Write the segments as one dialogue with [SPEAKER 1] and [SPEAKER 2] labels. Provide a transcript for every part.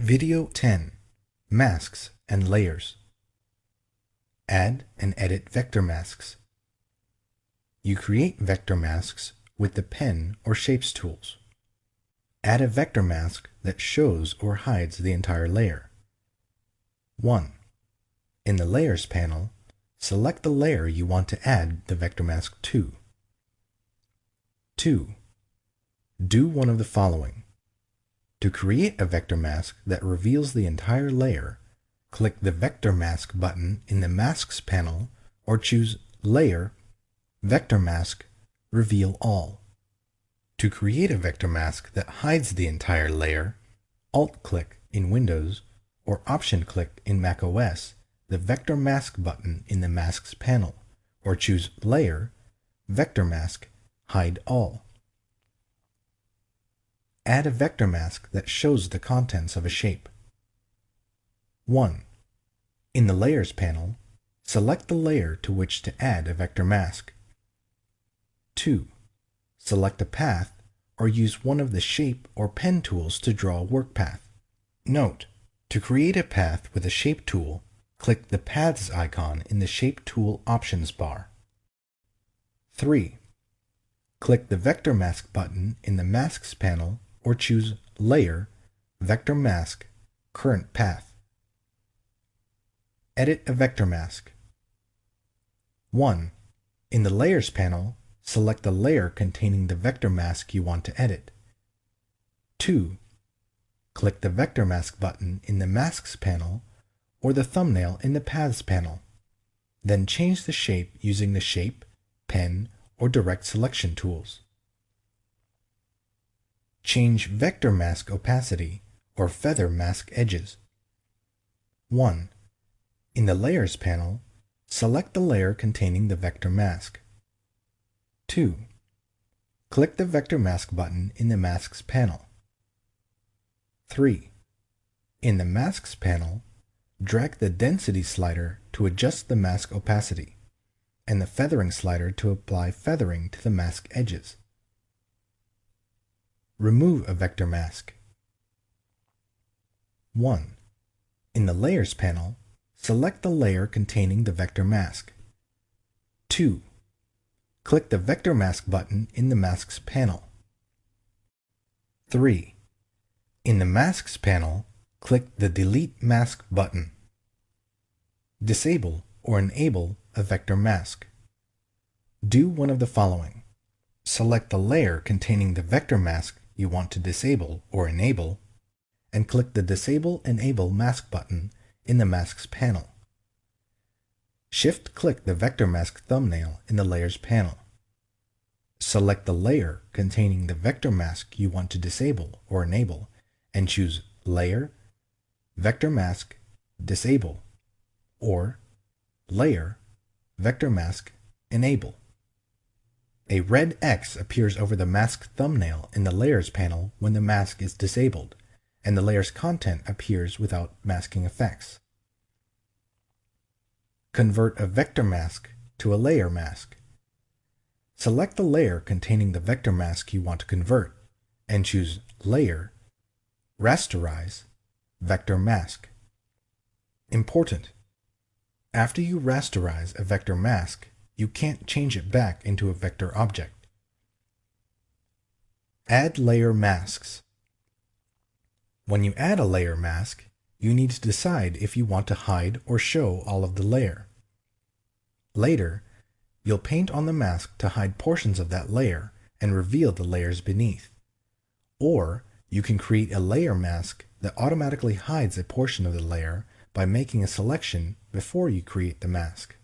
[SPEAKER 1] Video 10 Masks and Layers Add and edit vector masks. You create vector masks with the pen or shapes tools. Add a vector mask that shows or hides the entire layer. 1. In the Layers panel, select the layer you want to add the vector mask to. 2. Do one of the following. To create a vector mask that reveals the entire layer, click the Vector Mask button in the Masks panel or choose Layer, Vector Mask, Reveal All. To create a vector mask that hides the entire layer, Alt-click in Windows or Option-click in macOS the Vector Mask button in the Masks panel or choose Layer, Vector Mask, Hide All. Add a vector mask that shows the contents of a shape. 1. In the Layers panel, select the layer to which to add a vector mask. 2. Select a path or use one of the shape or pen tools to draw a work path. Note, to create a path with a shape tool, click the Paths icon in the Shape Tool options bar. 3. Click the Vector Mask button in the Masks panel or choose Layer, Vector Mask, Current Path. Edit a vector mask. 1. In the Layers panel, select the layer containing the vector mask you want to edit. 2. Click the Vector Mask button in the Masks panel or the thumbnail in the Paths panel. Then change the shape using the Shape, Pen, or Direct Selection tools. Change Vector Mask Opacity or Feather Mask Edges. 1. In the Layers panel, select the layer containing the vector mask. 2. Click the Vector Mask button in the Masks panel. 3. In the Masks panel, drag the Density slider to adjust the mask opacity, and the Feathering slider to apply feathering to the mask edges. Remove a vector mask. 1. In the Layers panel, select the layer containing the vector mask. 2. Click the Vector Mask button in the Masks panel. 3. In the Masks panel, click the Delete Mask button. Disable or enable a vector mask. Do one of the following. Select the layer containing the vector mask you want to disable or enable, and click the Disable Enable Mask button in the Masks panel. Shift-click the vector mask thumbnail in the Layers panel. Select the layer containing the vector mask you want to disable or enable and choose Layer, Vector Mask, Disable, or Layer, Vector Mask, Enable. A red X appears over the mask thumbnail in the Layers panel when the mask is disabled, and the layer's content appears without masking effects. Convert a vector mask to a layer mask. Select the layer containing the vector mask you want to convert, and choose Layer, Rasterize, Vector Mask. Important! After you rasterize a vector mask, you can't change it back into a vector object. Add layer masks. When you add a layer mask, you need to decide if you want to hide or show all of the layer. Later, you'll paint on the mask to hide portions of that layer and reveal the layers beneath. Or you can create a layer mask that automatically hides a portion of the layer by making a selection before you create the mask.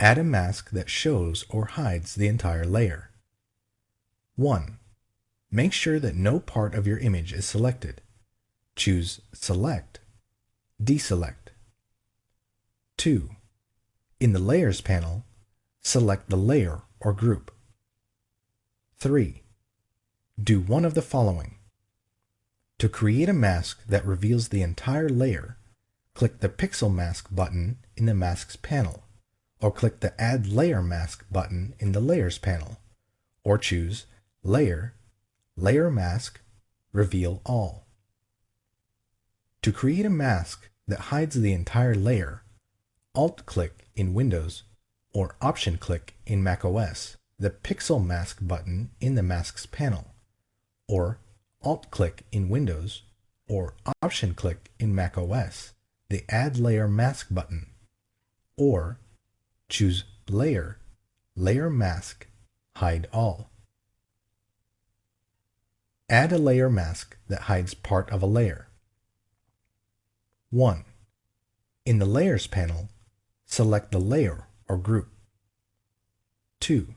[SPEAKER 1] Add a mask that shows or hides the entire layer. 1. Make sure that no part of your image is selected. Choose Select, Deselect. 2. In the Layers panel, select the layer or group. 3. Do one of the following. To create a mask that reveals the entire layer, click the Pixel Mask button in the Masks panel or click the Add Layer Mask button in the Layers panel, or choose Layer, Layer Mask, Reveal All. To create a mask that hides the entire layer, Alt-click in Windows or Option-click in macOS the Pixel Mask button in the Masks panel, or Alt-click in Windows or Option-click in macOS the Add Layer Mask button, or choose Layer, Layer Mask, Hide All. Add a layer mask that hides part of a layer. 1. In the Layers panel, select the layer or group. 2.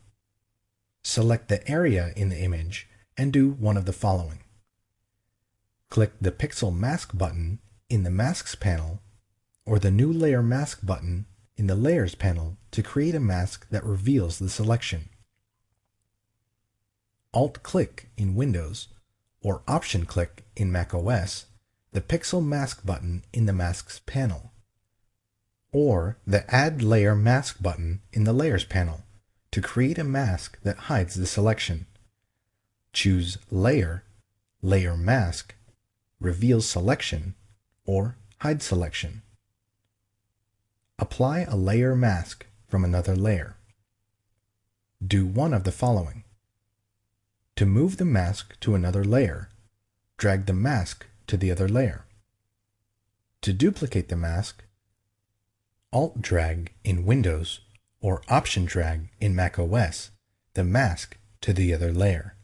[SPEAKER 1] Select the area in the image and do one of the following. Click the Pixel Mask button in the Masks panel or the New Layer Mask button in the Layers panel to create a mask that reveals the selection. Alt-click in Windows or Option-click in macOS the Pixel Mask button in the Masks panel, or the Add Layer Mask button in the Layers panel to create a mask that hides the selection. Choose Layer, Layer Mask, Reveal Selection, or Hide Selection. Apply a layer mask from another layer. Do one of the following. To move the mask to another layer, drag the mask to the other layer. To duplicate the mask, Alt-drag in Windows or Option-drag in macOS the mask to the other layer.